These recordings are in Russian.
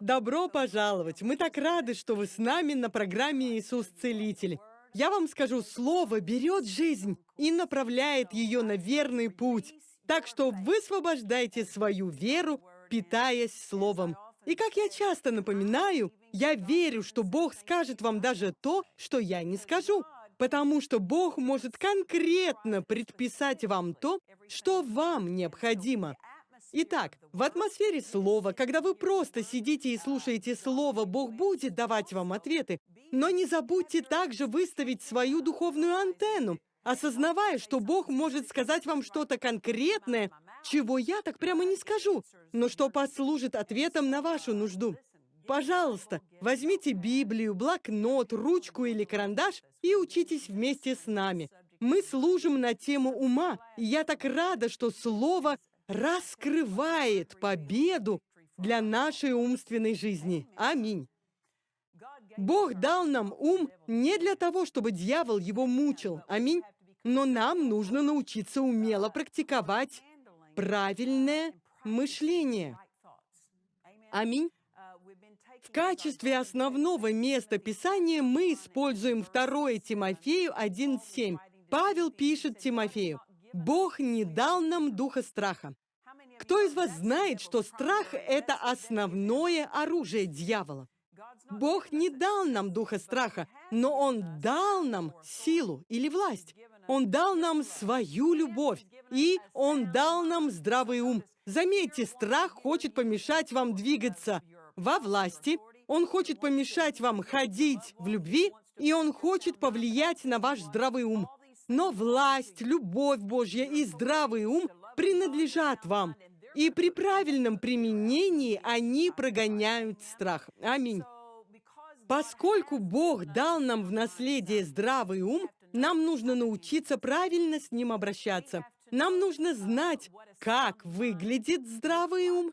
Добро пожаловать! Мы так рады, что вы с нами на программе «Иисус Целитель». Я вам скажу, Слово берет жизнь и направляет ее на верный путь. Так что высвобождайте свою веру, питаясь Словом. И как я часто напоминаю, я верю, что Бог скажет вам даже то, что я не скажу. Потому что Бог может конкретно предписать вам то, что вам необходимо. Итак, в атмосфере слова, когда вы просто сидите и слушаете слово, Бог будет давать вам ответы. Но не забудьте также выставить свою духовную антенну, осознавая, что Бог может сказать вам что-то конкретное, чего я так прямо не скажу, но что послужит ответом на вашу нужду. Пожалуйста, возьмите Библию, блокнот, ручку или карандаш и учитесь вместе с нами. Мы служим на тему ума, и я так рада, что Слово раскрывает победу для нашей умственной жизни. Аминь. Бог дал нам ум не для того, чтобы дьявол его мучил. Аминь. Но нам нужно научиться умело практиковать правильное мышление. Аминь. В качестве основного места Писания мы используем 2 Тимофею 1.7. Павел пишет Тимофею, Бог не дал нам духа страха. Кто из вас знает, что страх — это основное оружие дьявола? Бог не дал нам духа страха, но Он дал нам силу или власть. Он дал нам свою любовь, и Он дал нам здравый ум. Заметьте, страх хочет помешать вам двигаться во власти, он хочет помешать вам ходить в любви, и он хочет повлиять на ваш здравый ум. Но власть, любовь Божья и здравый ум принадлежат вам. И при правильном применении они прогоняют страх. Аминь. Поскольку Бог дал нам в наследие здравый ум, нам нужно научиться правильно с ним обращаться. Нам нужно знать, как выглядит здравый ум,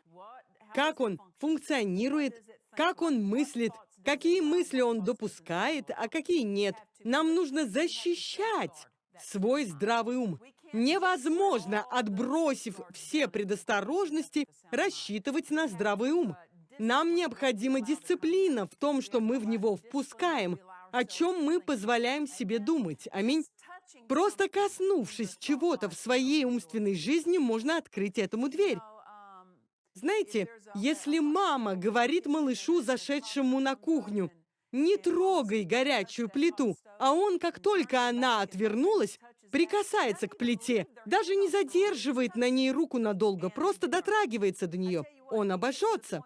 как он функционирует, как он мыслит, какие мысли он допускает, а какие нет. Нам нужно защищать свой здравый ум. Невозможно, отбросив все предосторожности, рассчитывать на здравый ум. Нам необходима дисциплина в том, что мы в него впускаем, о чем мы позволяем себе думать. Аминь. Просто коснувшись чего-то в своей умственной жизни, можно открыть этому дверь. Знаете, если мама говорит малышу, зашедшему на кухню, «Не трогай горячую плиту», а он, как только она отвернулась, прикасается к плите, даже не задерживает на ней руку надолго, просто дотрагивается до нее, он обожжется.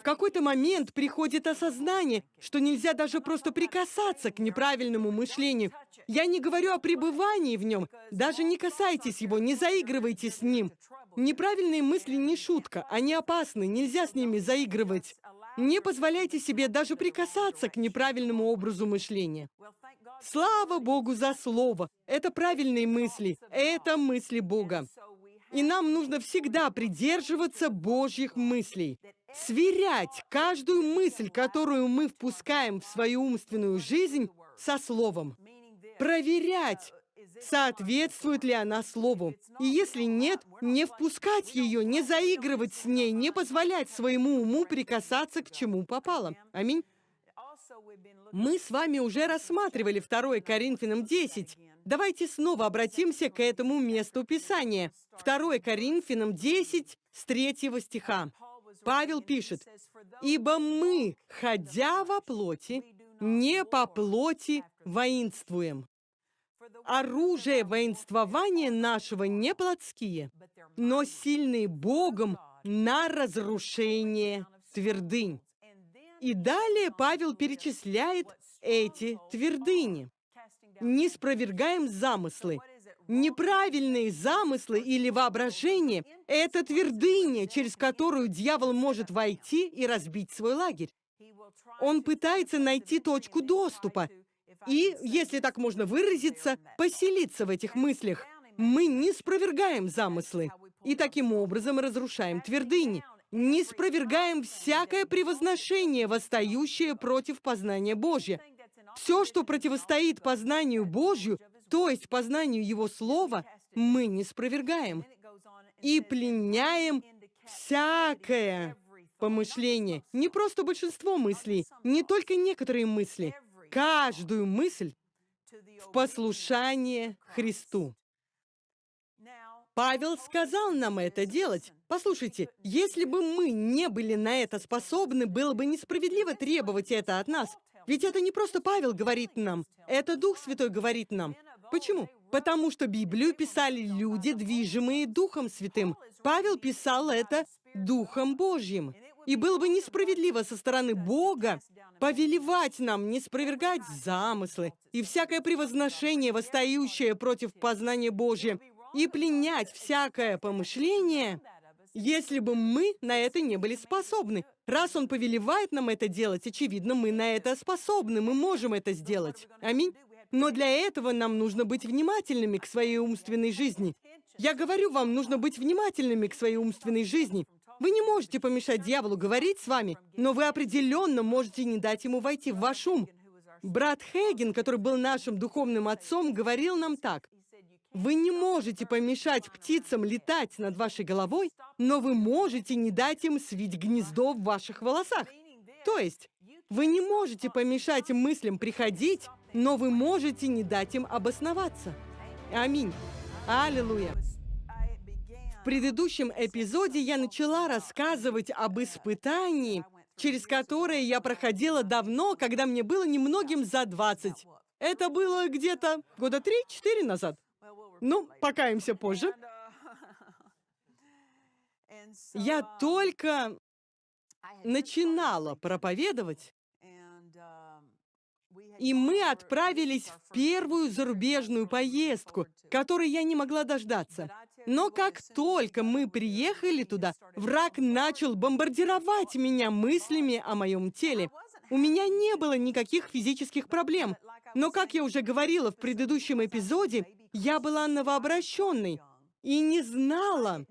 В какой-то момент приходит осознание, что нельзя даже просто прикасаться к неправильному мышлению. Я не говорю о пребывании в нем. Даже не касайтесь его, не заигрывайте с ним. Неправильные мысли не шутка, они опасны, нельзя с ними заигрывать. Не позволяйте себе даже прикасаться к неправильному образу мышления. Слава Богу за слово! Это правильные мысли, это мысли Бога. И нам нужно всегда придерживаться Божьих мыслей сверять каждую мысль, которую мы впускаем в свою умственную жизнь, со Словом. Проверять, соответствует ли она Слову. И если нет, не впускать ее, не заигрывать с ней, не позволять своему уму прикасаться к чему попало. Аминь. Мы с вами уже рассматривали 2 Коринфянам 10. Давайте снова обратимся к этому месту Писания. 2 Коринфянам 10 с 3 стиха. Павел пишет, «Ибо мы, ходя во плоти, не по плоти воинствуем. Оружие воинствования нашего не плотские, но сильные Богом на разрушение твердынь». И далее Павел перечисляет эти твердыни. «Не спровергаем замыслы, Неправильные замыслы или воображение – это твердыня, через которую дьявол может войти и разбить свой лагерь. Он пытается найти точку доступа и, если так можно выразиться, поселиться в этих мыслях. Мы не спровергаем замыслы и таким образом разрушаем твердыни. Не спровергаем всякое превозношение, восстающее против познания Божьего. Все, что противостоит познанию Божью, то есть познанию Его Слова, мы не спровергаем и пленяем всякое помышления, не просто большинство мыслей, не только некоторые мысли, каждую мысль в послушание Христу. Павел сказал нам это делать. Послушайте, если бы мы не были на это способны, было бы несправедливо требовать это от нас. Ведь это не просто Павел говорит нам, это Дух Святой говорит нам. Почему? Потому что Библию писали люди, движимые Духом Святым. Павел писал это Духом Божьим. И было бы несправедливо со стороны Бога повелевать нам не спровергать замыслы и всякое превозношение, восстающее против познания Божьего, и пленять всякое помышление, если бы мы на это не были способны. Раз Он повелевает нам это делать, очевидно, мы на это способны, мы можем это сделать. Аминь. Но для этого нам нужно быть внимательными к своей умственной жизни. Я говорю вам, нужно быть внимательными к своей умственной жизни. Вы не можете помешать дьяволу говорить с вами, но вы определенно можете не дать ему войти в ваш ум. Брат Хейген, который был нашим духовным отцом, говорил нам так. Вы не можете помешать птицам летать над вашей головой, но вы можете не дать им свить гнездо в ваших волосах. То есть, вы не можете помешать мыслям приходить, но вы можете не дать им обосноваться. Аминь. Аллилуйя. Предыдущем эпизоде я начала рассказывать об испытании, через которое я проходила давно, когда мне было немногим за 20. Это было где-то года 3-4 назад. Ну, покаемся позже. Я только начинала проповедовать, и мы отправились в первую зарубежную поездку, которой я не могла дождаться. Но как только мы приехали туда, враг начал бомбардировать меня мыслями о моем теле. У меня не было никаких физических проблем. Но, как я уже говорила в предыдущем эпизоде, я была новообращенной и не знала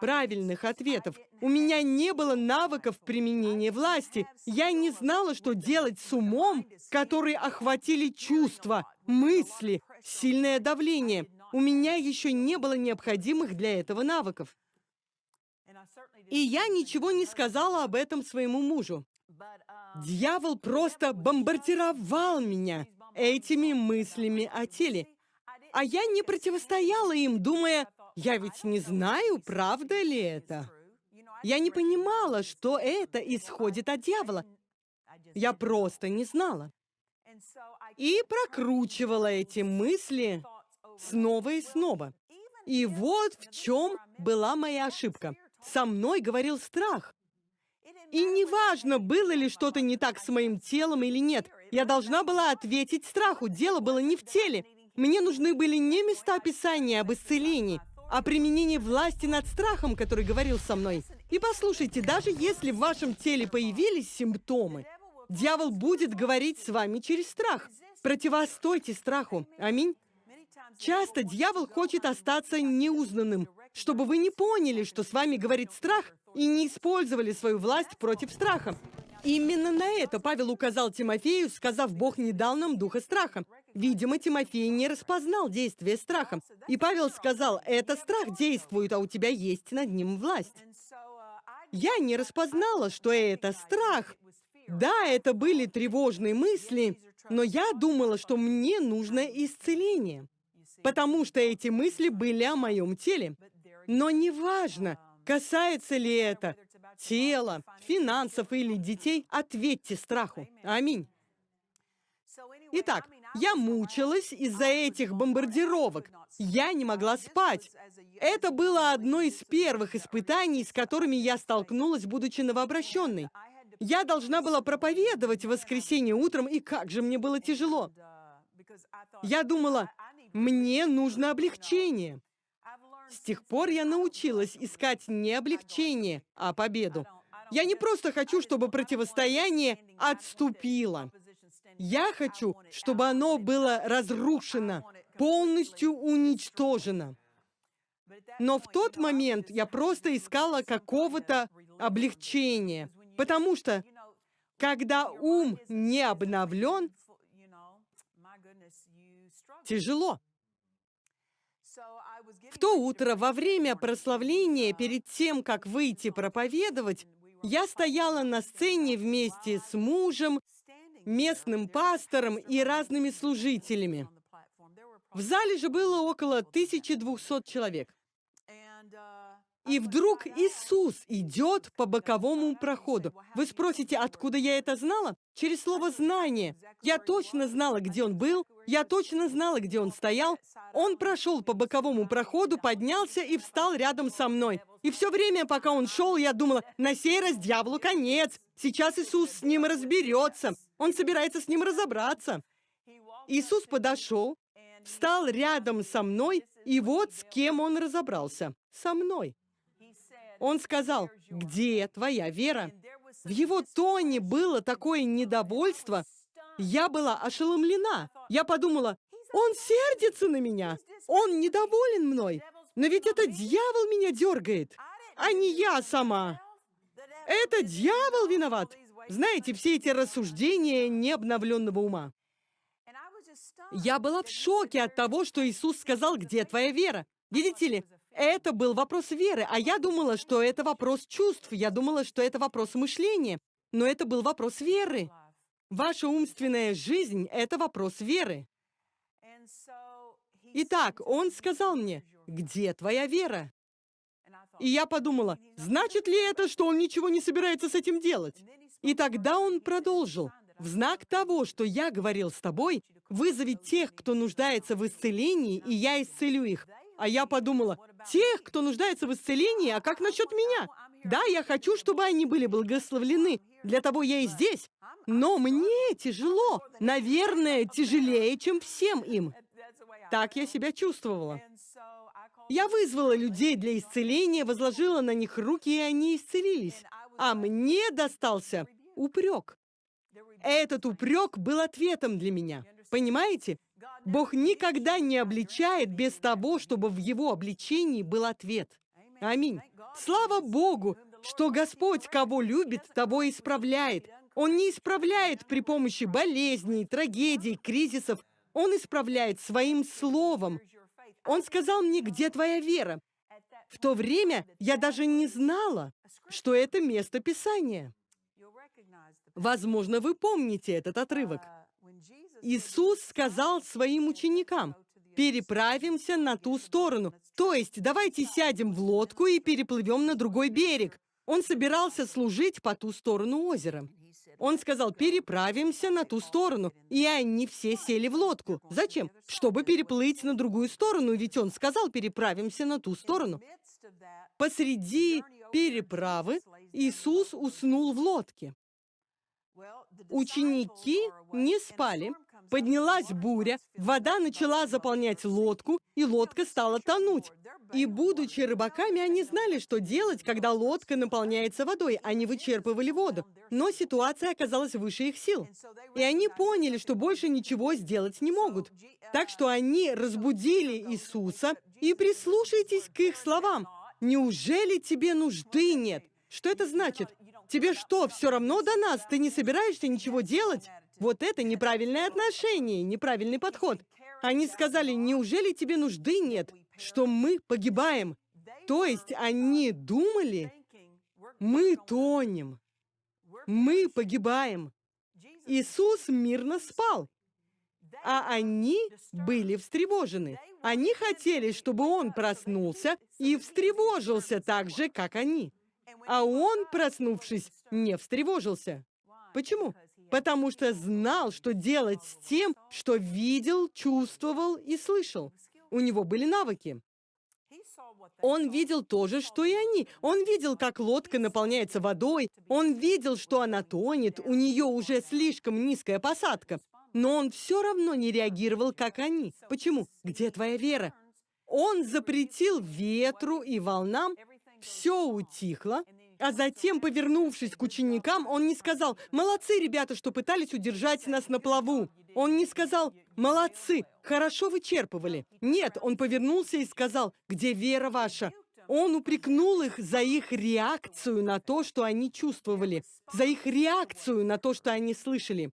правильных ответов. У меня не было навыков применения власти. Я не знала, что делать с умом, который охватили чувства, мысли, сильное давление. У меня еще не было необходимых для этого навыков. И я ничего не сказала об этом своему мужу. Дьявол просто бомбардировал меня этими мыслями о теле. А я не противостояла им, думая, я ведь не знаю, правда ли это. Я не понимала, что это исходит от дьявола. Я просто не знала. И прокручивала эти мысли снова и снова. И вот в чем была моя ошибка. Со мной говорил страх. И неважно, было ли что-то не так с моим телом или нет, я должна была ответить страху. Дело было не в теле. Мне нужны были не места Писания об исцелении, а применение власти над страхом, который говорил со мной. И послушайте, даже если в вашем теле появились симптомы, дьявол будет говорить с вами через страх. Противостойте страху. Аминь. Часто дьявол хочет остаться неузнанным, чтобы вы не поняли, что с вами говорит страх, и не использовали свою власть против страха. Именно на это Павел указал Тимофею, сказав, Бог не дал нам духа страха. Видимо, Тимофей не распознал действие страха. И Павел сказал, это страх действует, а у тебя есть над ним власть. Я не распознала, что это страх. Да, это были тревожные мысли, но я думала, что мне нужно исцеление, потому что эти мысли были о моем теле. Но неважно, касается ли это тела, финансов или детей, ответьте страху. Аминь. Итак, я мучилась из-за этих бомбардировок. Я не могла спать. Это было одно из первых испытаний, с которыми я столкнулась, будучи новообращенной. Я должна была проповедовать в воскресенье утром, и как же мне было тяжело. Я думала, мне нужно облегчение. С тех пор я научилась искать не облегчение, а победу. Я не просто хочу, чтобы противостояние отступило. Я хочу, чтобы оно было разрушено, полностью уничтожено. Но в тот момент я просто искала какого-то облегчения, потому что, когда ум не обновлен, тяжело. В то утро, во время прославления, перед тем, как выйти проповедовать, Я стояла на сцене вместе с мужем, местным пастором и разными служителями. В зале же было около 1200 человек. И вдруг Иисус идет по боковому проходу. Вы спросите, откуда я это знала? Через слово «знание». Я точно знала, где он был, я точно знала, где он стоял. Он прошел по боковому проходу, поднялся и встал рядом со мной. И все время, пока он шел, я думала, на сей раз дьяволу конец. Сейчас Иисус с ним разберется. Он собирается с ним разобраться. Иисус подошел, встал рядом со мной, и вот с кем он разобрался. Со мной. Он сказал, где твоя вера? В его тоне было такое недовольство. Я была ошеломлена. Я подумала, он сердится на меня. Он недоволен мной. Но ведь это дьявол меня дергает, а не я сама. Это дьявол виноват. Знаете, все эти рассуждения необновленного ума. Я была в шоке от того, что Иисус сказал, где твоя вера. Видите ли, это был вопрос веры, а я думала, что это вопрос чувств, я думала, что это вопрос мышления, но это был вопрос веры. Ваша умственная жизнь — это вопрос веры. Итак, он сказал мне, где твоя вера? И я подумала, значит ли это, что он ничего не собирается с этим делать? И тогда он продолжил. В знак того, что я говорил с тобой, вызови тех, кто нуждается в исцелении, и я исцелю их. А я подумала, тех, кто нуждается в исцелении, а как насчет меня? Да, я хочу, чтобы они были благословлены. Для того я и здесь. Но мне тяжело. Наверное, тяжелее, чем всем им. Так я себя чувствовала. Я вызвала людей для исцеления, возложила на них руки, и они исцелились. А мне достался упрек. Этот упрек был ответом для меня. Понимаете? Бог никогда не обличает без того, чтобы в его обличении был ответ. Аминь. Слава Богу, что Господь, кого любит, того исправляет. Он не исправляет при помощи болезней, трагедий, кризисов. Он исправляет своим словом. Он сказал мне, где твоя вера? В то время я даже не знала, что это место Писания. Возможно, вы помните этот отрывок. Иисус сказал своим ученикам, переправимся на ту сторону. То есть, давайте сядем в лодку и переплывем на другой берег. Он собирался служить по ту сторону озера. Он сказал, переправимся на ту сторону. И они все сели в лодку. Зачем? Чтобы переплыть на другую сторону, ведь он сказал, переправимся на ту сторону. Посреди переправы Иисус уснул в лодке. Ученики не спали, Поднялась буря, вода начала заполнять лодку, и лодка стала тонуть. И, будучи рыбаками, они знали, что делать, когда лодка наполняется водой. Они вычерпывали воду. Но ситуация оказалась выше их сил. И они поняли, что больше ничего сделать не могут. Так что они разбудили Иисуса и прислушайтесь к их словам. «Неужели тебе нужды нет?» Что это значит? Тебе что, все равно до нас? Ты не собираешься ничего делать? Вот это неправильное отношение, неправильный подход. Они сказали, неужели тебе нужды нет, что мы погибаем? То есть они думали, мы тонем, мы погибаем. Иисус мирно спал, а они были встревожены. Они хотели, чтобы он проснулся и встревожился так же, как они. А он, проснувшись, не встревожился. Почему? Потому что знал, что делать с тем, что видел, чувствовал и слышал. У него были навыки. Он видел то же, что и они. Он видел, как лодка наполняется водой. Он видел, что она тонет, у нее уже слишком низкая посадка. Но он все равно не реагировал, как они. Почему? Где твоя вера? Он запретил ветру и волнам, все утихло, а затем, повернувшись к ученикам, он не сказал «Молодцы, ребята, что пытались удержать нас на плаву». Он не сказал «Молодцы, хорошо вычерпывали». Нет, он повернулся и сказал «Где вера ваша?» Он упрекнул их за их реакцию на то, что они чувствовали, за их реакцию на то, что они слышали,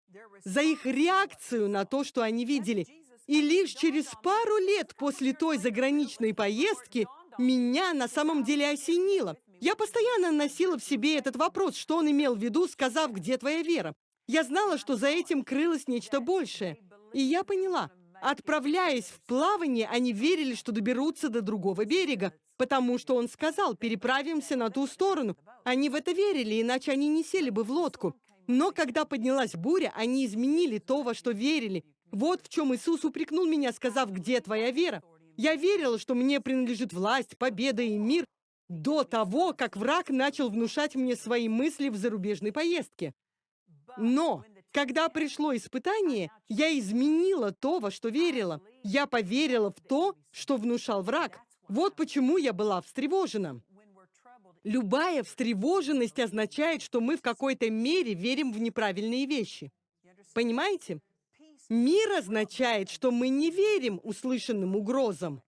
за их реакцию на то, что они видели. И лишь через пару лет после той заграничной поездки меня на самом деле осенило. Я постоянно носила в себе этот вопрос, что он имел в виду, сказав, где твоя вера. Я знала, что за этим крылось нечто большее. И я поняла, отправляясь в плавание, они верили, что доберутся до другого берега, потому что он сказал, переправимся на ту сторону. Они в это верили, иначе они не сели бы в лодку. Но когда поднялась буря, они изменили то, во что верили. Вот в чем Иисус упрекнул меня, сказав, где твоя вера? Я верила, что мне принадлежит власть, победа и мир, до того, как враг начал внушать мне свои мысли в зарубежной поездке. Но, когда пришло испытание, я изменила то, во что верила. Я поверила в то, что внушал враг. Вот почему я была встревожена. Любая встревоженность означает, что мы в какой-то мере верим в неправильные вещи. Понимаете? Мир означает, что мы не верим услышанным угрозам.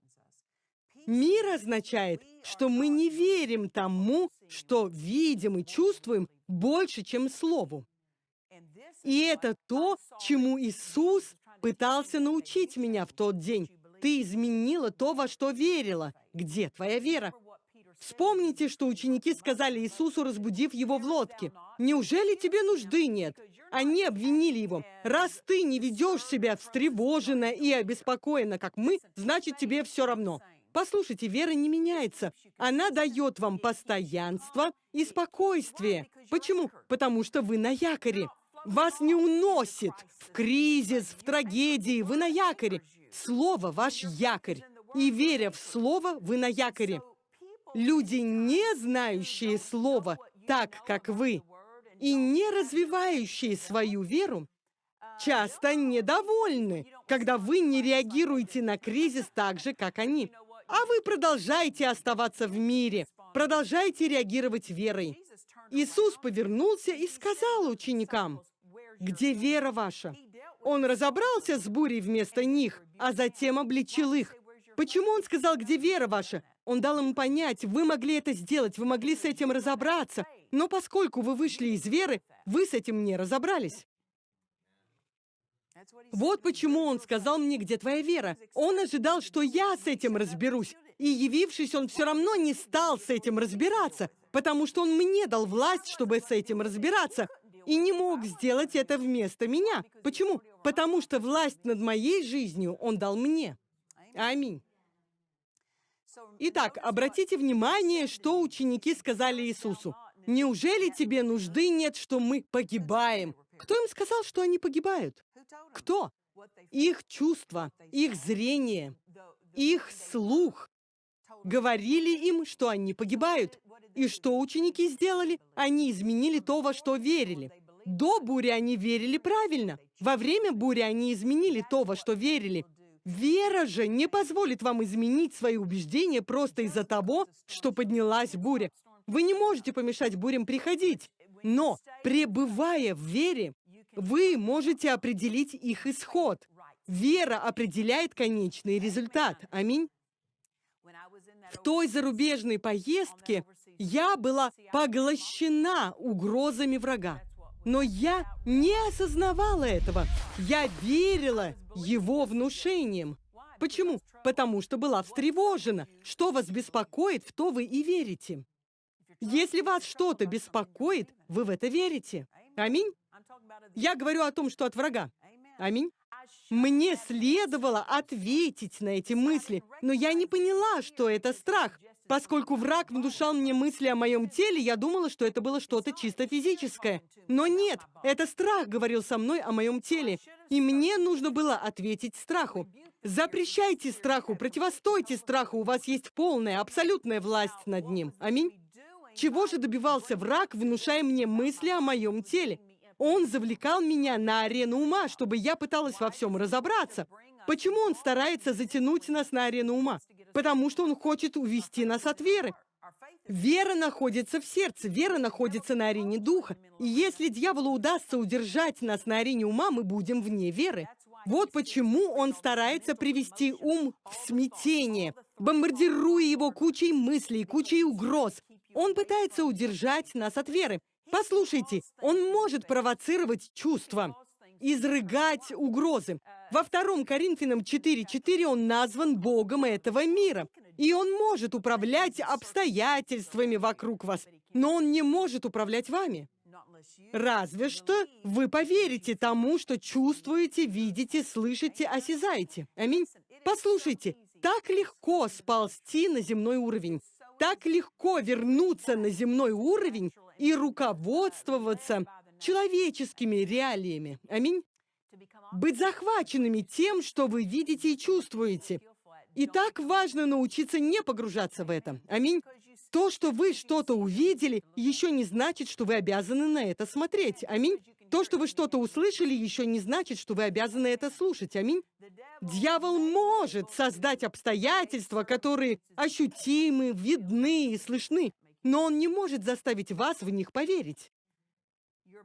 Мир означает, что мы не верим тому, что видим и чувствуем больше, чем Слову. И это то, чему Иисус пытался научить меня в тот день. Ты изменила то, во что верила. Где твоя вера? Вспомните, что ученики сказали Иисусу, разбудив его в лодке. «Неужели тебе нужды нет?» Они обвинили его. «Раз ты не ведешь себя встревоженно и обеспокоенно, как мы, значит, тебе все равно». Послушайте, вера не меняется. Она дает вам постоянство и спокойствие. Почему? Потому что вы на якоре. Вас не уносит в кризис, в трагедии. Вы на якоре. Слово – ваш якорь. И веря в Слово, вы на якоре. Люди, не знающие Слово так, как вы, и не развивающие свою веру, часто недовольны, когда вы не реагируете на кризис так же, как они. А вы продолжаете оставаться в мире, продолжаете реагировать верой. Иисус повернулся и сказал ученикам, «Где вера ваша?» Он разобрался с бурей вместо них, а затем обличил их. Почему он сказал, где вера ваша? Он дал им понять, вы могли это сделать, вы могли с этим разобраться, но поскольку вы вышли из веры, вы с этим не разобрались. Вот почему он сказал мне, где твоя вера. Он ожидал, что я с этим разберусь. И явившись, он все равно не стал с этим разбираться, потому что он мне дал власть, чтобы с этим разбираться, и не мог сделать это вместо меня. Почему? Потому что власть над моей жизнью он дал мне. Аминь. Итак, обратите внимание, что ученики сказали Иисусу. «Неужели тебе нужды нет, что мы погибаем?» Кто им сказал, что они погибают? Кто? Их чувства, их зрение, их слух говорили им, что они погибают. И что ученики сделали? Они изменили то, во что верили. До бури они верили правильно. Во время бури они изменили то, во что верили. Вера же не позволит вам изменить свои убеждения просто из-за того, что поднялась буря. Вы не можете помешать бурям приходить, но, пребывая в вере, вы можете определить их исход. Вера определяет конечный результат. Аминь. В той зарубежной поездке я была поглощена угрозами врага. Но я не осознавала этого. Я верила его внушениям. Почему? Потому что была встревожена. Что вас беспокоит, в то вы и верите. Если вас что-то беспокоит, вы в это верите. Аминь. Я говорю о том, что от врага. Аминь. Мне следовало ответить на эти мысли, но я не поняла, что это страх. Поскольку враг внушал мне мысли о моем теле, я думала, что это было что-то чисто физическое. Но нет, это страх говорил со мной о моем теле. И мне нужно было ответить страху. Запрещайте страху, противостойте страху, у вас есть полная, абсолютная власть над ним. Аминь. Чего же добивался враг, внушая мне мысли о моем теле? Он завлекал меня на арену ума, чтобы я пыталась во всем разобраться. Почему он старается затянуть нас на арену ума? Потому что он хочет увести нас от веры. Вера находится в сердце, вера находится на арене духа. И если дьяволу удастся удержать нас на арене ума, мы будем вне веры. Вот почему он старается привести ум в смятение, бомбардируя его кучей мыслей, кучей угроз. Он пытается удержать нас от веры. Послушайте, он может провоцировать чувства, изрыгать угрозы. Во втором Коринфянам 4.4 он назван Богом этого мира. И он может управлять обстоятельствами вокруг вас, но он не может управлять вами. Разве что вы поверите тому, что чувствуете, видите, слышите, осязаете. Аминь. Послушайте, так легко сползти на земной уровень. Так легко вернуться на земной уровень и руководствоваться человеческими реалиями. Аминь. Быть захваченными тем, что вы видите и чувствуете. И так важно научиться не погружаться в это. Аминь. То, что вы что-то увидели, еще не значит, что вы обязаны на это смотреть. Аминь. То, что вы что-то услышали, еще не значит, что вы обязаны это слушать. Аминь. Дьявол может создать обстоятельства, которые ощутимы, видны и слышны, но он не может заставить вас в них поверить.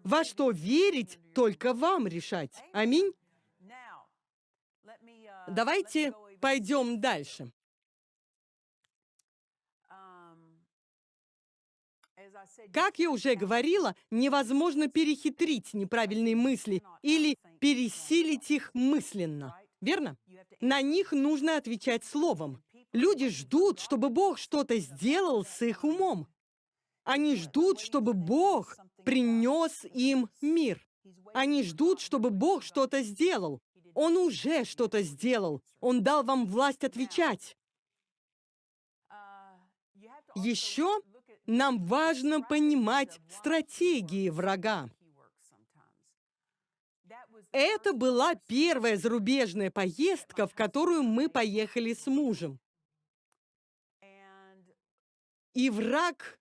Во что верить, только вам решать. Аминь. Давайте пойдем дальше. Как я уже говорила, невозможно перехитрить неправильные мысли или пересилить их мысленно. Верно? На них нужно отвечать словом. Люди ждут, чтобы Бог что-то сделал с их умом. Они ждут, чтобы Бог принес им мир. Они ждут, чтобы Бог что-то сделал. Он уже что-то сделал. Он дал вам власть отвечать. Еще нам важно понимать стратегии врага. Это была первая зарубежная поездка, в которую мы поехали с мужем. И враг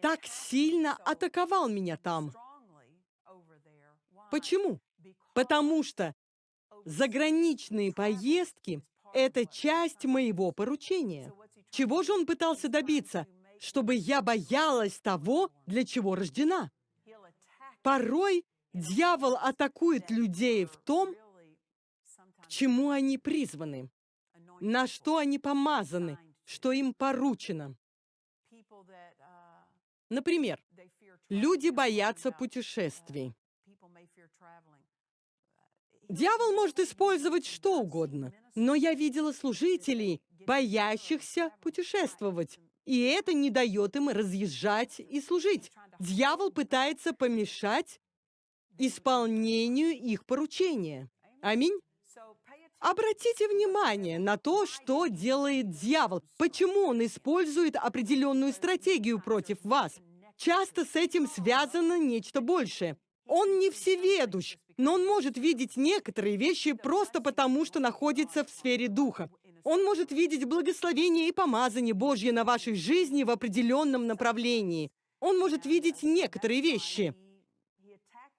так сильно атаковал меня там. Почему? Потому что заграничные поездки – это часть моего поручения. Чего же он пытался добиться? Чтобы я боялась того, для чего рождена. Порой дьявол атакует людей в том, к чему они призваны, на что они помазаны, что им поручено. Например, люди боятся путешествий. Дьявол может использовать что угодно, но я видела служителей, боящихся путешествовать, и это не дает им разъезжать и служить. Дьявол пытается помешать исполнению их поручения. Аминь. Обратите внимание на то, что делает дьявол. Почему он использует определенную стратегию против вас. Часто с этим связано нечто большее. Он не всеведущ, но он может видеть некоторые вещи просто потому, что находится в сфере духа. Он может видеть благословение и помазание Божье на вашей жизни в определенном направлении. Он может видеть некоторые вещи.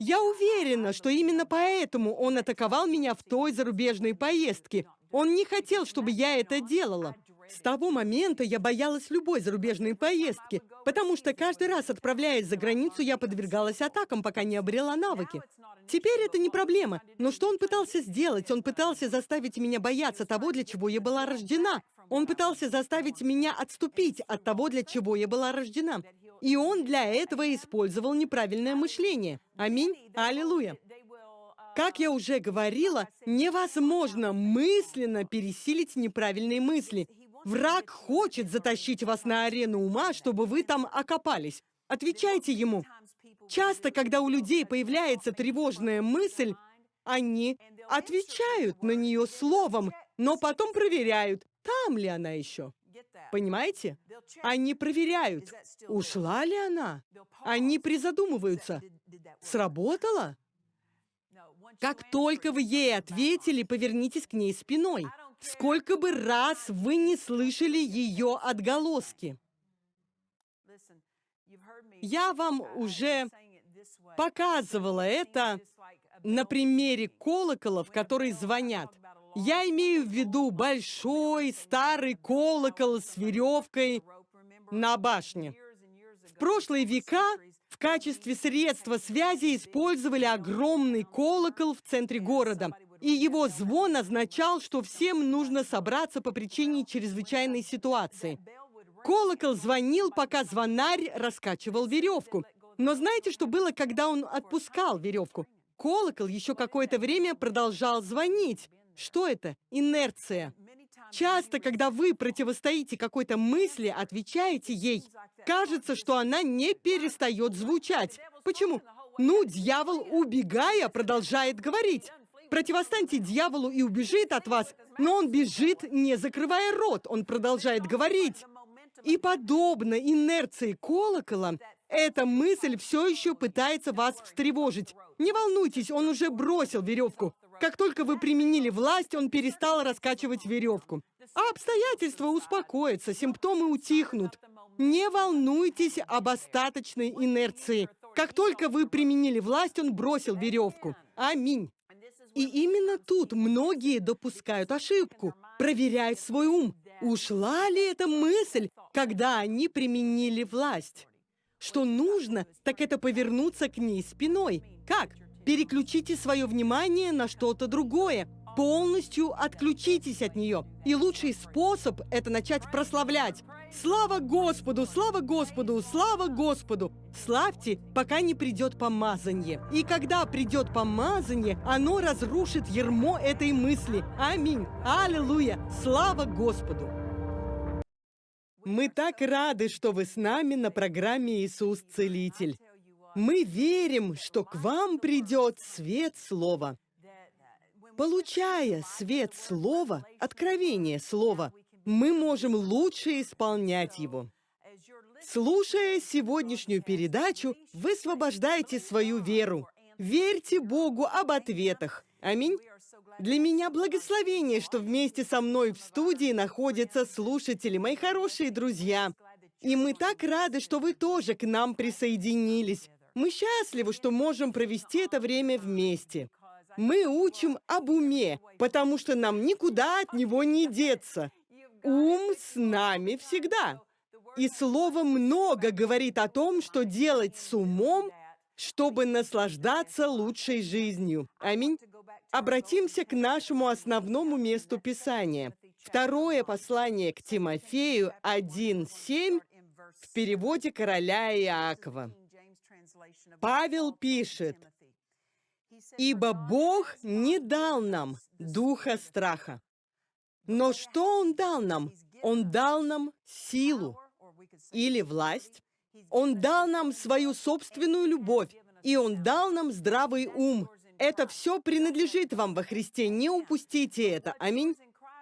Я уверена, что именно поэтому он атаковал меня в той зарубежной поездке. Он не хотел, чтобы я это делала. С того момента я боялась любой зарубежной поездки, потому что каждый раз, отправляясь за границу, я подвергалась атакам, пока не обрела навыки. Теперь это не проблема. Но что он пытался сделать? Он пытался заставить меня бояться того, для чего я была рождена. Он пытался заставить меня отступить от того, для чего я была рождена. И он для этого использовал неправильное мышление. Аминь. Аллилуйя. Как я уже говорила, невозможно мысленно пересилить неправильные мысли. Враг хочет затащить вас на арену ума, чтобы вы там окопались. Отвечайте ему. Часто, когда у людей появляется тревожная мысль, они отвечают на нее словом, но потом проверяют, там ли она еще. Понимаете? Они проверяют, ушла ли она. Они призадумываются, сработало? Как только вы ей ответили, повернитесь к ней спиной. Сколько бы раз вы не слышали ее отголоски. Я вам уже показывала это на примере колоколов, которые звонят. Я имею в виду большой старый колокол с веревкой на башне. В прошлые века в качестве средства связи использовали огромный колокол в центре города, и его звон означал, что всем нужно собраться по причине чрезвычайной ситуации. Колокол звонил, пока звонарь раскачивал веревку. Но знаете, что было, когда он отпускал веревку? Колокол еще какое-то время продолжал звонить. Что это? Инерция. Часто, когда вы противостоите какой-то мысли, отвечаете ей, кажется, что она не перестает звучать. Почему? Ну, дьявол, убегая, продолжает говорить. Противостаньте дьяволу и убежит от вас, но он бежит, не закрывая рот, он продолжает говорить. И подобно инерции колокола, эта мысль все еще пытается вас встревожить. Не волнуйтесь, он уже бросил веревку. Как только вы применили власть, он перестал раскачивать веревку. А обстоятельства успокоятся, симптомы утихнут. Не волнуйтесь об остаточной инерции. Как только вы применили власть, он бросил веревку. Аминь. И именно тут многие допускают ошибку, проверяют свой ум. Ушла ли эта мысль, когда они применили власть? Что нужно, так это повернуться к ней спиной. Как? Переключите свое внимание на что-то другое. Полностью отключитесь от нее. И лучший способ – это начать прославлять. Слава Господу, слава Господу, слава Господу! Славьте, пока не придет помазание. И когда придет помазание, оно разрушит ермо этой мысли. Аминь. Аллилуйя. Слава Господу. Мы так рады, что вы с нами на программе «Иисус Целитель». Мы верим, что к вам придет свет Слова. Получая свет Слова, откровение Слова, мы можем лучше исполнять его. Слушая сегодняшнюю передачу, вы освобождаете свою веру. Верьте Богу об ответах. Аминь. Для меня благословение, что вместе со мной в студии находятся слушатели, мои хорошие друзья. И мы так рады, что вы тоже к нам присоединились. Мы счастливы, что можем провести это время вместе. Мы учим об уме, потому что нам никуда от него не деться. Ум с нами всегда. И слово много говорит о том, что делать с умом, чтобы наслаждаться лучшей жизнью. Аминь. Обратимся к нашему основному месту Писания. Второе послание к Тимофею 1.7 в переводе короля Иакова. Павел пишет, «Ибо Бог не дал нам духа страха. Но что Он дал нам? Он дал нам силу или власть. Он дал нам свою собственную любовь, и Он дал нам здравый ум. Это все принадлежит вам во Христе, не упустите это. Аминь.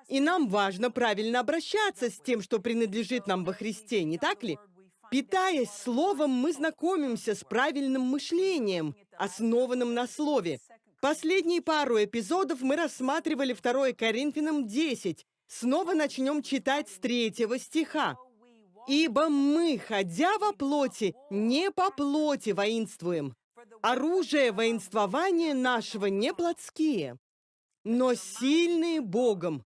И нам важно правильно обращаться с тем, что принадлежит нам во Христе, не так ли? Питаясь Словом, мы знакомимся с правильным мышлением, основанным на Слове. Последние пару эпизодов мы рассматривали 2 Коринфянам 10. Снова начнем читать с третьего стиха. «Ибо мы, ходя во плоти, не по плоти воинствуем. Оружие воинствования нашего не плотские, но сильные Богом.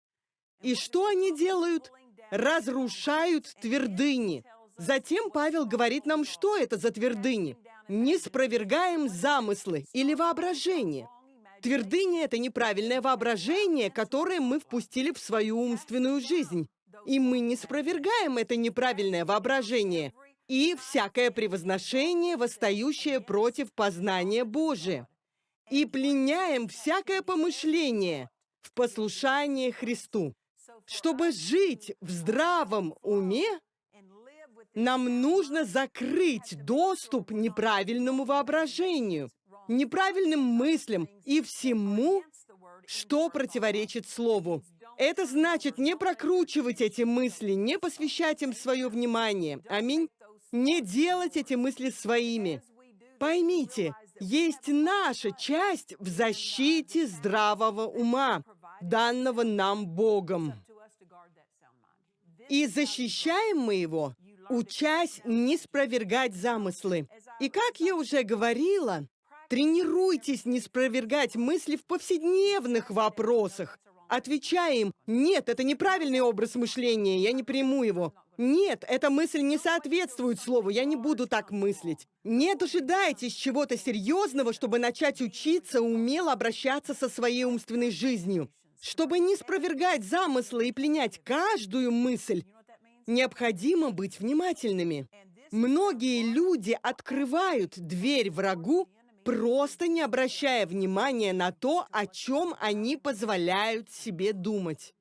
И что они делают? Разрушают твердыни, Затем Павел говорит нам, что это за твердыни. Не спровергаем замыслы или воображение. Твердыни — это неправильное воображение, которое мы впустили в свою умственную жизнь. И мы не спровергаем это неправильное воображение и всякое превозношение, восстающее против познания Божия. И пленяем всякое помышление в послушании Христу. Чтобы жить в здравом уме, нам нужно закрыть доступ неправильному воображению, неправильным мыслям и всему, что противоречит Слову. Это значит не прокручивать эти мысли, не посвящать им свое внимание. Аминь. Не делать эти мысли своими. Поймите, есть наша часть в защите здравого ума, данного нам Богом. И защищаем мы его учась не спровергать замыслы. И как я уже говорила, тренируйтесь не спровергать мысли в повседневных вопросах. Отвечая им, нет, это неправильный образ мышления, я не приму его. Нет, эта мысль не соответствует слову, я не буду так мыслить. Не дожидайтесь чего-то серьезного, чтобы начать учиться умело обращаться со своей умственной жизнью. Чтобы не спровергать замыслы и пленять каждую мысль, Необходимо быть внимательными. Многие люди открывают дверь врагу, просто не обращая внимания на то, о чем они позволяют себе думать.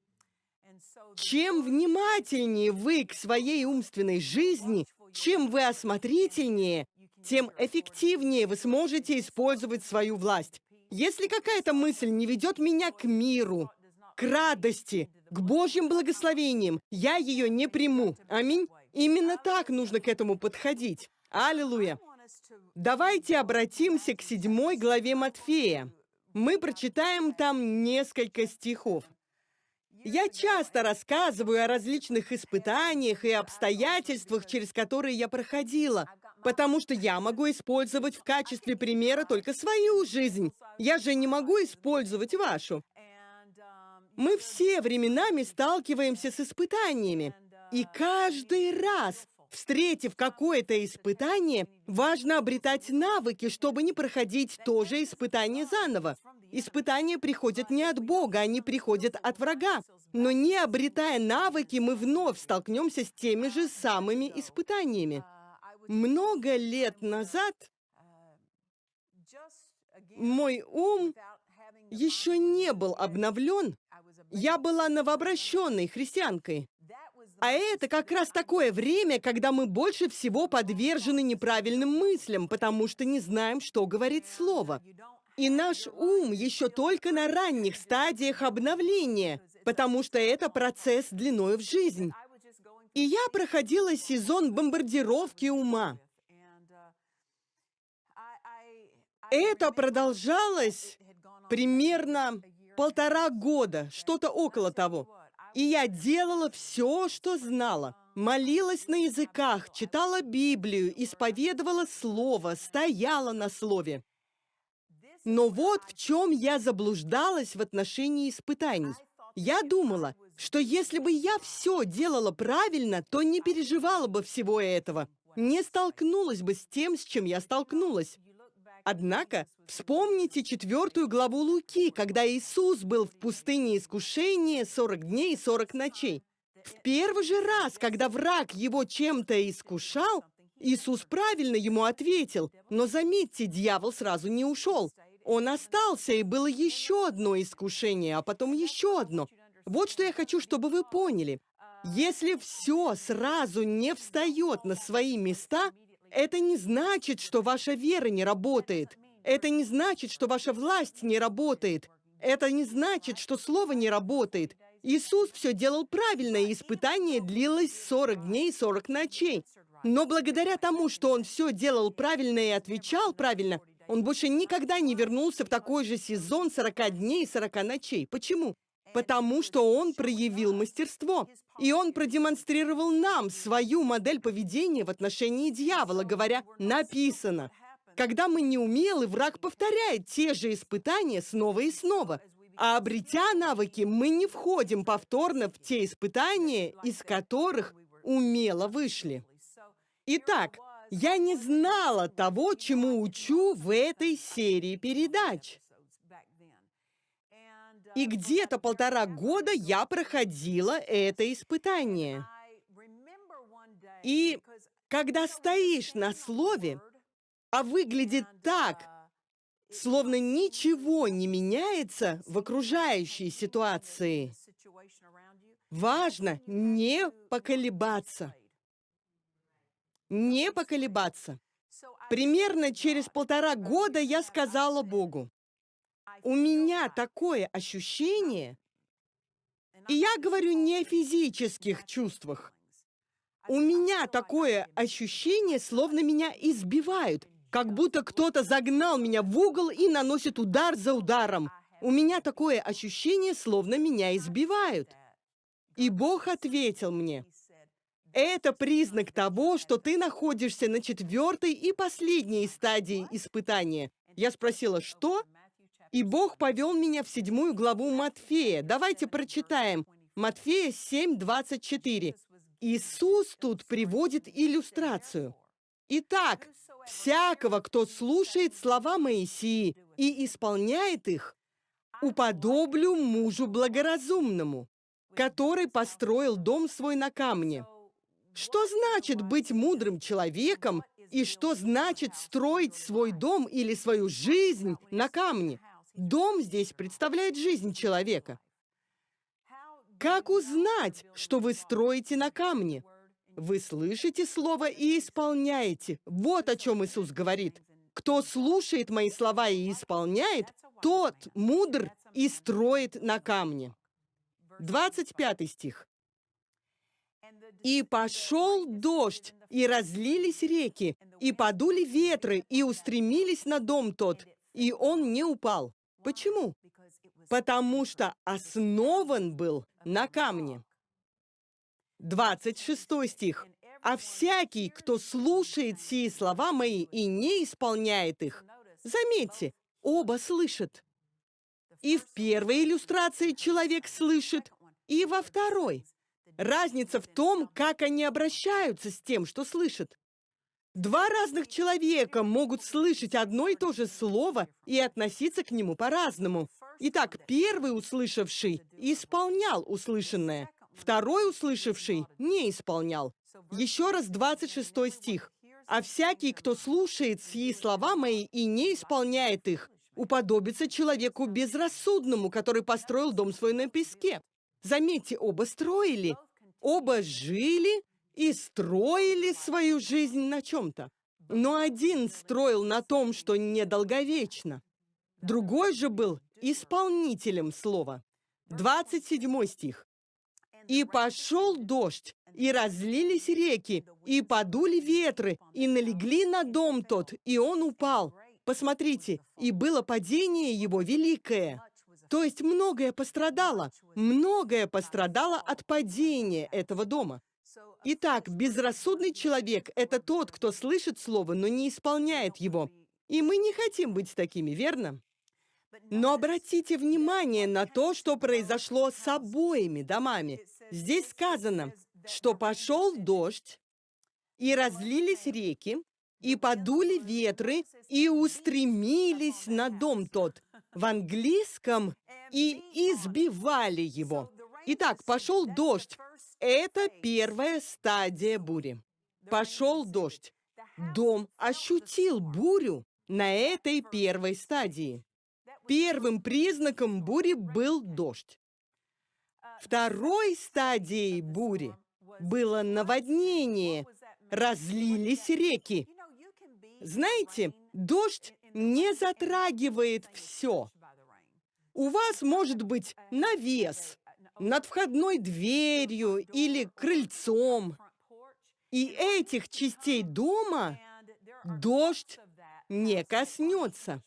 Чем внимательнее вы к своей умственной жизни, чем вы осмотрительнее, тем эффективнее вы сможете использовать свою власть. Если какая-то мысль не ведет меня к миру, к радости, к Божьим благословениям, я ее не приму. Аминь. Именно так нужно к этому подходить. Аллилуйя. Давайте обратимся к седьмой главе Матфея. Мы прочитаем там несколько стихов. Я часто рассказываю о различных испытаниях и обстоятельствах, через которые я проходила, потому что я могу использовать в качестве примера только свою жизнь. Я же не могу использовать вашу. Мы все временами сталкиваемся с испытаниями, и каждый раз, встретив какое-то испытание, важно обретать навыки, чтобы не проходить то же испытание заново. Испытания приходят не от Бога, они приходят от врага. Но не обретая навыки, мы вновь столкнемся с теми же самыми испытаниями. Много лет назад мой ум еще не был обновлен. Я была новообращенной христианкой. А это как раз такое время, когда мы больше всего подвержены неправильным мыслям, потому что не знаем, что говорит Слово. И наш ум еще только на ранних стадиях обновления, потому что это процесс длиной в жизнь. И я проходила сезон бомбардировки ума. Это продолжалось примерно полтора года, что-то около того. И я делала все, что знала. Молилась на языках, читала Библию, исповедовала Слово, стояла на Слове. Но вот в чем я заблуждалась в отношении испытаний. Я думала, что если бы я все делала правильно, то не переживала бы всего этого, не столкнулась бы с тем, с чем я столкнулась. Однако, вспомните четвертую главу Луки, когда Иисус был в пустыне искушения 40 дней и 40 ночей. В первый же раз, когда враг его чем-то искушал, Иисус правильно ему ответил, но заметьте, дьявол сразу не ушел. Он остался, и было еще одно искушение, а потом еще одно. Вот что я хочу, чтобы вы поняли. Если все сразу не встает на свои места, это не значит, что ваша вера не работает. Это не значит, что ваша власть не работает. Это не значит, что слово не работает. Иисус все делал правильно, и испытание длилось 40 дней и 40 ночей. Но благодаря тому, что он все делал правильно и отвечал правильно, он больше никогда не вернулся в такой же сезон 40 дней и 40 ночей. Почему? Потому что он проявил мастерство. И он продемонстрировал нам свою модель поведения в отношении дьявола, говоря «написано». Когда мы не умелы, враг повторяет те же испытания снова и снова. А обретя навыки, мы не входим повторно в те испытания, из которых умело вышли. Итак, я не знала того, чему учу в этой серии передач. И где-то полтора года я проходила это испытание. И когда стоишь на слове, а выглядит так, словно ничего не меняется в окружающей ситуации, важно не поколебаться не поколебаться. Примерно через полтора года я сказала Богу, у меня такое ощущение, и я говорю не о физических чувствах, у меня такое ощущение, словно меня избивают, как будто кто-то загнал меня в угол и наносит удар за ударом. У меня такое ощущение, словно меня избивают. И Бог ответил мне, это признак того, что ты находишься на четвертой и последней стадии испытания. Я спросила, что? И Бог повел меня в седьмую главу Матфея. Давайте прочитаем. Матфея 7:24. Иисус тут приводит иллюстрацию. Итак, всякого, кто слушает слова Моисии и исполняет их, уподоблю мужу благоразумному, который построил дом свой на камне. Что значит быть мудрым человеком и что значит строить свой дом или свою жизнь на камне? Дом здесь представляет жизнь человека. Как узнать, что вы строите на камне? Вы слышите слово и исполняете. Вот о чем Иисус говорит. Кто слушает мои слова и исполняет, тот мудр и строит на камне. 25 стих. «И пошел дождь, и разлились реки, и подули ветры, и устремились на дом тот, и он не упал». Почему? Потому что основан был на камне. 26 стих. «А всякий, кто слушает сии слова мои и не исполняет их». Заметьте, оба слышат. И в первой иллюстрации человек слышит, и во второй. Разница в том, как они обращаются с тем, что слышат. Два разных человека могут слышать одно и то же слово и относиться к нему по-разному. Итак, первый услышавший исполнял услышанное, второй услышавший не исполнял. Еще раз 26 стих. «А всякий, кто слушает сии слова мои и не исполняет их, уподобится человеку безрассудному, который построил дом свой на песке». Заметьте, оба строили, оба жили и строили свою жизнь на чем-то. Но один строил на том, что недолговечно. Другой же был исполнителем слова. 27 стих. «И пошел дождь, и разлились реки, и подули ветры, и налегли на дом тот, и он упал. Посмотрите, и было падение его великое». То есть многое пострадало, многое пострадало от падения этого дома. Итак, безрассудный человек – это тот, кто слышит слово, но не исполняет его. И мы не хотим быть такими, верно? Но обратите внимание на то, что произошло с обоими домами. Здесь сказано, что пошел дождь, и разлились реки, и подули ветры, и устремились на дом тот. В английском «и избивали его». Итак, пошел дождь. Это первая стадия бури. Пошел дождь. Дом ощутил бурю на этой первой стадии. Первым признаком бури был дождь. Второй стадией бури было наводнение, разлились реки. Знаете, дождь не затрагивает все. У вас может быть навес над входной дверью или крыльцом. И этих частей дома дождь не коснется.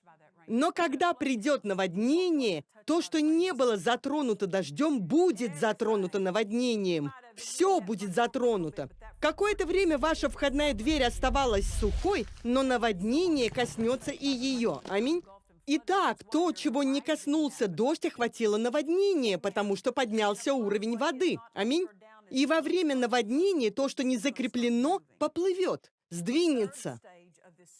Но когда придет наводнение, то, что не было затронуто дождем, будет затронуто наводнением. Все будет затронуто. Какое-то время ваша входная дверь оставалась сухой, но наводнение коснется и ее. Аминь. Итак, то, чего не коснулся дождь, охватило наводнение, потому что поднялся уровень воды. Аминь. И во время наводнения то, что не закреплено, поплывет, сдвинется.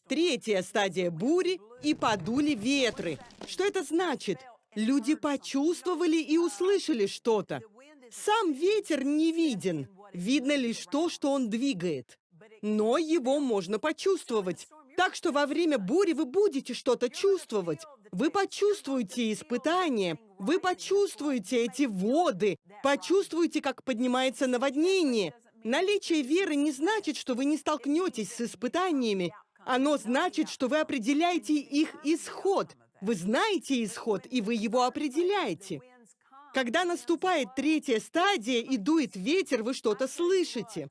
Третья стадия бури и подули ветры. Что это значит? Люди почувствовали и услышали что-то. Сам ветер не виден. Видно лишь то, что он двигает. Но его можно почувствовать. Так что во время бури вы будете что-то чувствовать. Вы почувствуете испытания, вы почувствуете эти воды, почувствуете, как поднимается наводнение. Наличие веры не значит, что вы не столкнетесь с испытаниями. Оно значит, что вы определяете их исход. Вы знаете исход, и вы его определяете. Когда наступает третья стадия и дует ветер, вы что-то слышите.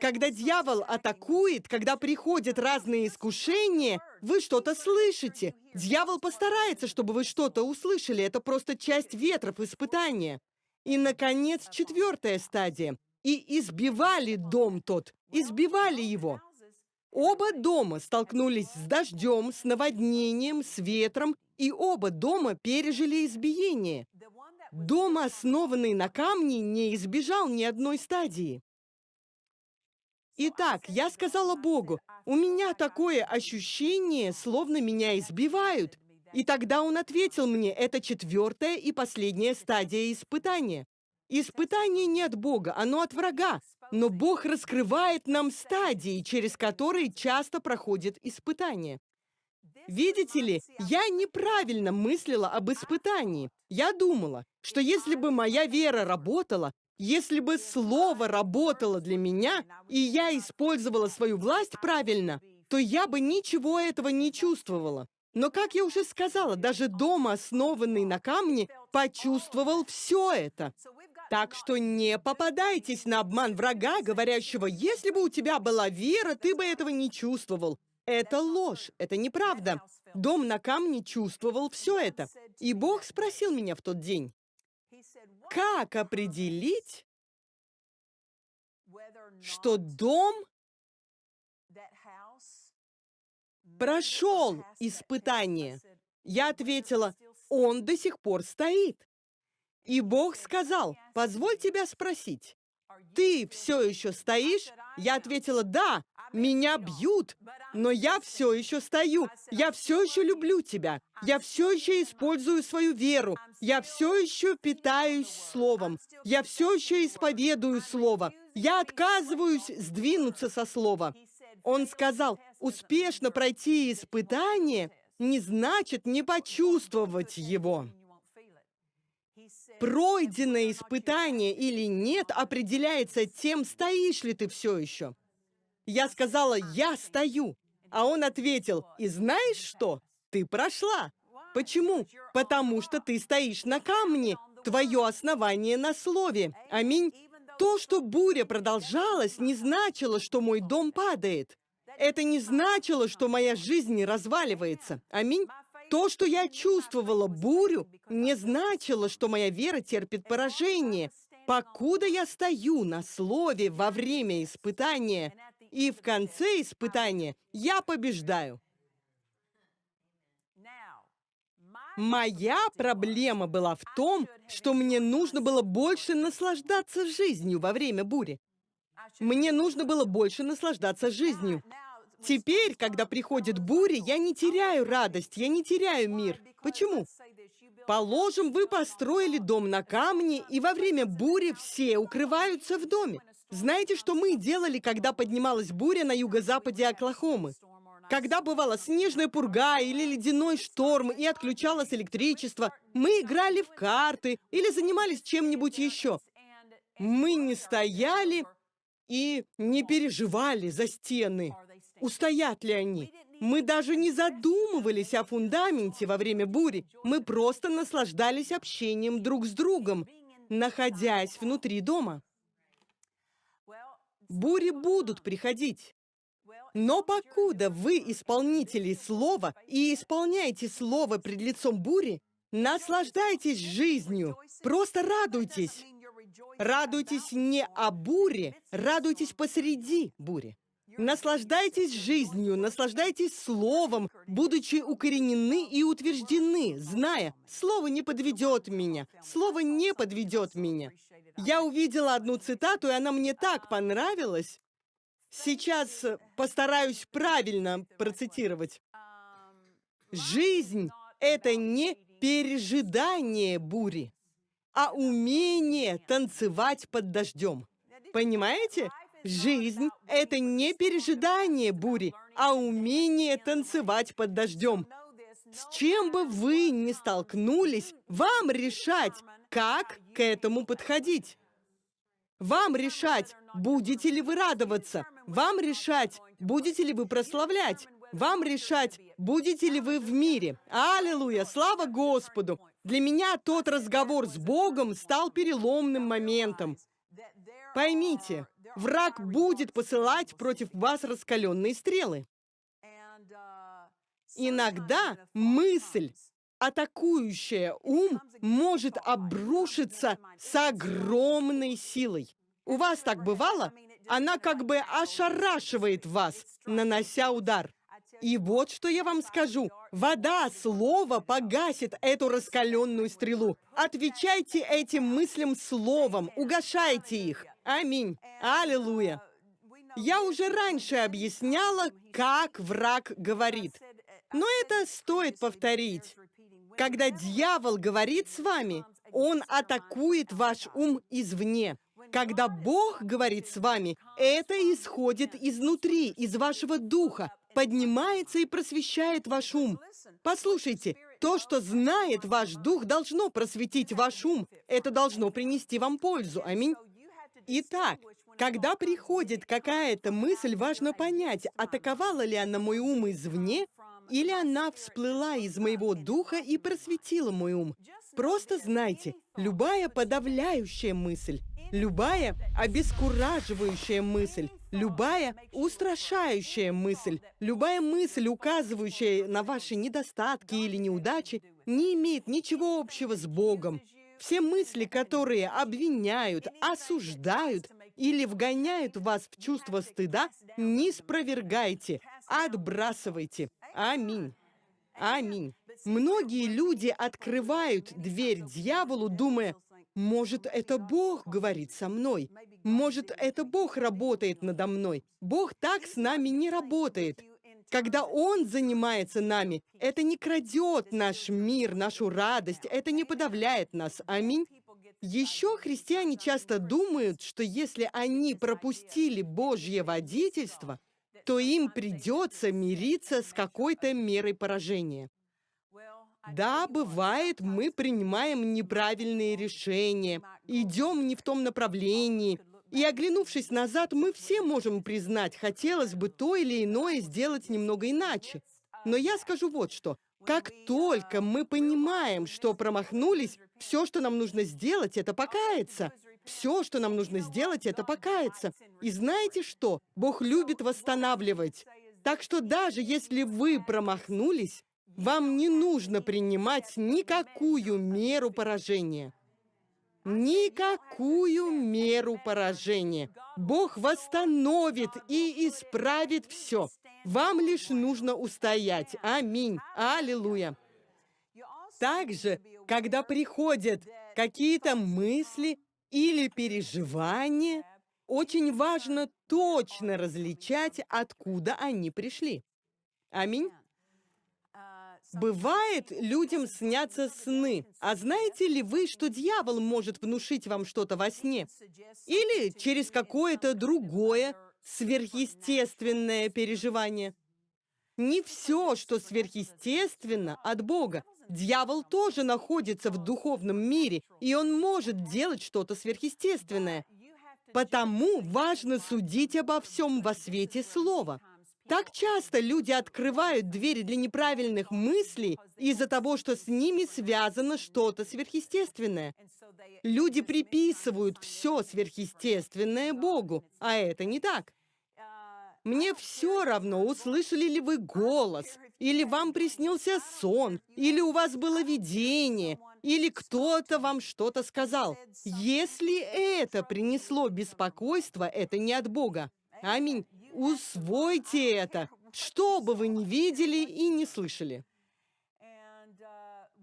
Когда дьявол атакует, когда приходят разные искушения, вы что-то слышите. Дьявол постарается, чтобы вы что-то услышали. Это просто часть ветров испытания. И, наконец, четвертая стадия. И избивали дом тот, избивали его. Оба дома столкнулись с дождем, с наводнением, с ветром, и оба дома пережили избиение. Дом, основанный на камне, не избежал ни одной стадии. Итак, я сказала Богу, у меня такое ощущение, словно меня избивают. И тогда он ответил мне, это четвертая и последняя стадия испытания. Испытание не от Бога, оно от врага. Но Бог раскрывает нам стадии, через которые часто проходит испытание. Видите ли, я неправильно мыслила об испытании. Я думала, что если бы моя вера работала, если бы слово работало для меня, и я использовала свою власть правильно, то я бы ничего этого не чувствовала. Но, как я уже сказала, даже дом, основанный на камне, почувствовал все это. Так что не попадайтесь на обман врага, говорящего, если бы у тебя была вера, ты бы этого не чувствовал. Это ложь, это неправда. Дом на камне чувствовал все это. И Бог спросил меня в тот день, как определить, что дом прошел испытание? Я ответила, он до сих пор стоит. И Бог сказал, позволь тебя спросить, ты все еще стоишь? Я ответила, да, меня бьют, но я все еще стою. Я все еще люблю тебя. Я все еще использую свою веру. Я все еще питаюсь словом. Я все еще исповедую слово. Я отказываюсь сдвинуться со слова. Он сказал, успешно пройти испытание не значит не почувствовать его. Пройденное испытание или нет определяется тем, стоишь ли ты все еще. Я сказала, я стою. А он ответил, и знаешь что? Ты прошла. Почему? Потому что ты стоишь на камне. Твое основание на слове. Аминь. То, что буря продолжалась, не значило, что мой дом падает. Это не значило, что моя жизнь не разваливается. Аминь. То, что я чувствовала бурю, не значило, что моя вера терпит поражение. Покуда я стою на слове во время испытания, и в конце испытания я побеждаю. Моя проблема была в том, что мне нужно было больше наслаждаться жизнью во время бури. Мне нужно было больше наслаждаться жизнью. Теперь, когда приходит буря, я не теряю радость, я не теряю мир. Почему? Положим, вы построили дом на камне, и во время бури все укрываются в доме. Знаете, что мы делали, когда поднималась буря на юго-западе Оклахомы? Когда бывала снежная пурга или ледяной шторм и отключалось электричество, мы играли в карты или занимались чем-нибудь еще. Мы не стояли и не переживали за стены. Устоят ли они? Мы даже не задумывались о фундаменте во время бури. Мы просто наслаждались общением друг с другом, находясь внутри дома. Бури будут приходить. Но покуда вы исполнители слова и исполняете слово пред лицом бури, наслаждайтесь жизнью, просто радуйтесь. Радуйтесь не о буре, радуйтесь посреди бури. Наслаждайтесь жизнью, наслаждайтесь словом, будучи укоренены и утверждены, зная, слово не подведет меня, слово не подведет меня. Я увидела одну цитату, и она мне так понравилась. Сейчас постараюсь правильно процитировать. Жизнь — это не пережидание бури, а умение танцевать под дождем. Понимаете? Жизнь — это не пережидание бури, а умение танцевать под дождем. С чем бы вы ни столкнулись, вам решать, как к этому подходить. Вам решать, будете ли вы радоваться. Вам решать, будете ли вы прославлять. Вам решать, будете ли вы в мире. Аллилуйя, слава Господу. Для меня тот разговор с Богом стал переломным моментом. Поймите, враг будет посылать против вас раскаленные стрелы. Иногда мысль, атакующая ум, может обрушиться с огромной силой. У вас так бывало? Она как бы ошарашивает вас, нанося удар. И вот что я вам скажу. Вода слова погасит эту раскаленную стрелу. Отвечайте этим мыслям словом, угошайте их. Аминь. Аллилуйя. Я уже раньше объясняла, как враг говорит. Но это стоит повторить. Когда дьявол говорит с вами, он атакует ваш ум извне. Когда Бог говорит с вами, это исходит изнутри, из вашего духа. поднимается и просвещает ваш ум. Послушайте, то, что знает ваш дух, должно просветить ваш ум. Это должно принести вам пользу. Аминь. Итак, когда приходит какая-то мысль, важно понять, атаковала ли она мой ум извне, или она всплыла из моего духа и просветила мой ум. Просто знайте, любая подавляющая мысль, любая обескураживающая мысль, любая устрашающая мысль, любая мысль, указывающая на ваши недостатки или неудачи, не имеет ничего общего с Богом. Все мысли, которые обвиняют, осуждают или вгоняют вас в чувство стыда, не спровергайте, отбрасывайте. Аминь. Аминь. Многие люди открывают дверь дьяволу, думая, может, это Бог говорит со мной. Может, это Бог работает надо мной. Бог так с нами не работает. Когда Он занимается нами, это не крадет наш мир, нашу радость, это не подавляет нас. Аминь. Еще христиане часто думают, что если они пропустили Божье водительство, то им придется мириться с какой-то мерой поражения. Да, бывает, мы принимаем неправильные решения, идем не в том направлении, и оглянувшись назад, мы все можем признать, хотелось бы то или иное сделать немного иначе. Но я скажу вот что. Как только мы понимаем, что промахнулись, все, что нам нужно сделать, это покаяться. Все, что нам нужно сделать, это покаяться. И знаете что? Бог любит восстанавливать. Так что даже если вы промахнулись, вам не нужно принимать никакую меру поражения. Никакую меру поражения. Бог восстановит и исправит все. Вам лишь нужно устоять. Аминь. Аллилуйя. Также, когда приходят какие-то мысли или переживания, очень важно точно различать, откуда они пришли. Аминь. Бывает, людям снятся сны. А знаете ли вы, что дьявол может внушить вам что-то во сне? Или через какое-то другое сверхъестественное переживание? Не все, что сверхъестественно, от Бога. Дьявол тоже находится в духовном мире, и он может делать что-то сверхъестественное. Потому важно судить обо всем во свете слова. Так часто люди открывают двери для неправильных мыслей из-за того, что с ними связано что-то сверхъестественное. Люди приписывают все сверхъестественное Богу, а это не так. Мне все равно, услышали ли вы голос, или вам приснился сон, или у вас было видение, или кто-то вам что-то сказал. Если это принесло беспокойство, это не от Бога. Аминь. Усвойте это, что бы вы ни видели и не слышали.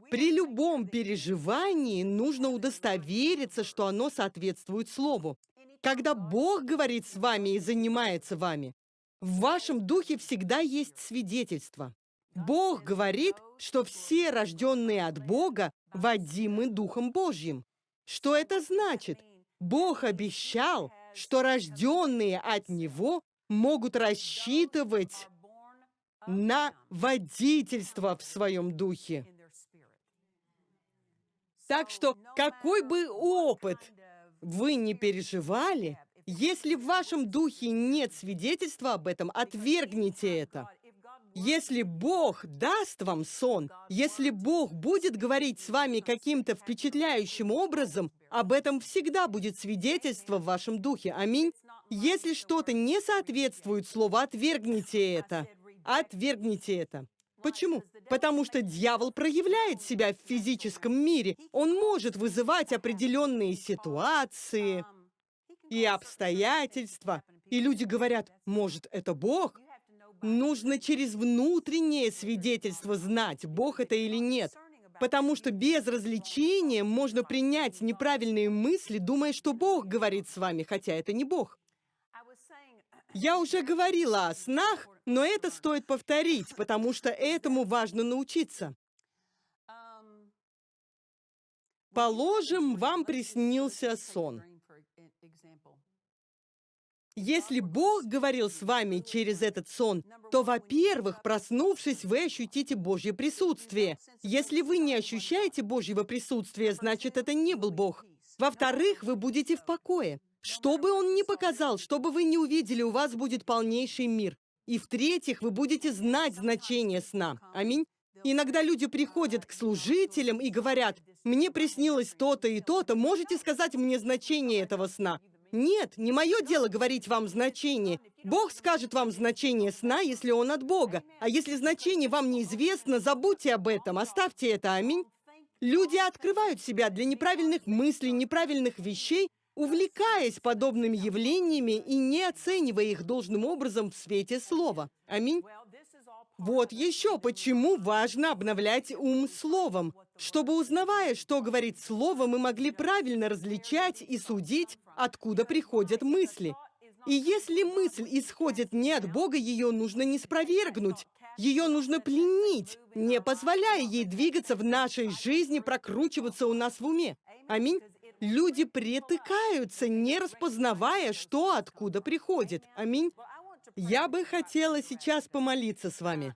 При любом переживании нужно удостовериться, что оно соответствует Слову. Когда Бог говорит с вами и занимается вами, в вашем духе всегда есть свидетельство. Бог говорит, что все рожденные от Бога водимы Духом Божьим. Что это значит? Бог обещал, что рожденные от Него могут рассчитывать на водительство в своем духе. Так что какой бы опыт вы не переживали, если в вашем духе нет свидетельства об этом, отвергните это. Если Бог даст вам сон, если Бог будет говорить с вами каким-то впечатляющим образом, об этом всегда будет свидетельство в вашем духе. Аминь. Если что-то не соответствует слову, отвергните это. Отвергните это. Почему? Потому что дьявол проявляет себя в физическом мире. Он может вызывать определенные ситуации и обстоятельства. И люди говорят, может, это Бог? Нужно через внутреннее свидетельство знать, Бог это или нет. Потому что без развлечения можно принять неправильные мысли, думая, что Бог говорит с вами, хотя это не Бог. Я уже говорила о снах, но это стоит повторить, потому что этому важно научиться. Положим, вам приснился сон. Если Бог говорил с вами через этот сон, то, во-первых, проснувшись, вы ощутите Божье присутствие. Если вы не ощущаете Божьего присутствия, значит, это не был Бог. Во-вторых, вы будете в покое. Что бы он ни показал, что бы вы ни увидели, у вас будет полнейший мир. И в-третьих, вы будете знать значение сна. Аминь. Иногда люди приходят к служителям и говорят, «Мне приснилось то-то и то-то, можете сказать мне значение этого сна?» Нет, не мое дело говорить вам значение. Бог скажет вам значение сна, если он от Бога. А если значение вам неизвестно, забудьте об этом, оставьте это, аминь. Люди открывают себя для неправильных мыслей, неправильных вещей, увлекаясь подобными явлениями и не оценивая их должным образом в свете слова. Аминь. Вот еще почему важно обновлять ум словом, чтобы, узнавая, что говорит слово, мы могли правильно различать и судить, откуда приходят мысли. И если мысль исходит не от Бога, ее нужно не спровергнуть, ее нужно пленить, не позволяя ей двигаться в нашей жизни, прокручиваться у нас в уме. Аминь. Люди притыкаются, не распознавая, что откуда приходит. Аминь. Я бы хотела сейчас помолиться с вами.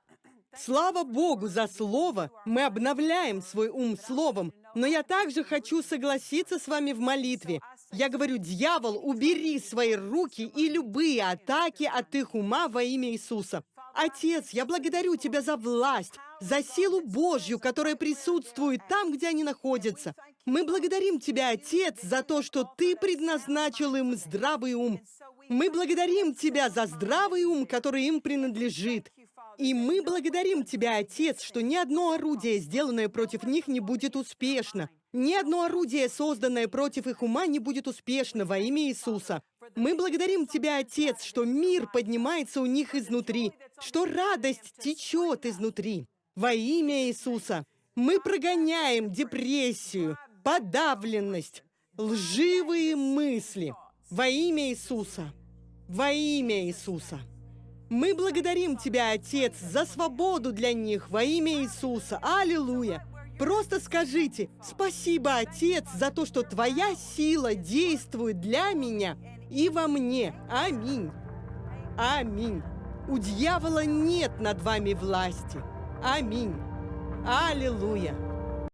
Слава Богу за Слово! Мы обновляем свой ум Словом, но я также хочу согласиться с вами в молитве. Я говорю, дьявол, убери свои руки и любые атаки от их ума во имя Иисуса. Отец, я благодарю Тебя за власть, за силу Божью, которая присутствует там, где они находятся. Мы благодарим Тебя, Отец, за то, что Ты предназначил им здравый ум. Мы благодарим Тебя за здравый ум, который им принадлежит. И мы благодарим Тебя, Отец, что ни одно орудие, сделанное против них, не будет успешно. Ни одно орудие, созданное против их ума, не будет успешно во имя Иисуса. Мы благодарим Тебя, Отец, что мир поднимается у них изнутри, что радость течет изнутри. Во имя Иисуса мы прогоняем депрессию, подавленность, лживые мысли. Во имя Иисуса. Во имя Иисуса. Мы благодарим Тебя, Отец, за свободу для них во имя Иисуса. Аллилуйя! Просто скажите, спасибо, Отец, за то, что Твоя сила действует для меня и во мне. Аминь. Аминь. У дьявола нет над вами власти. Аминь. Аллилуйя.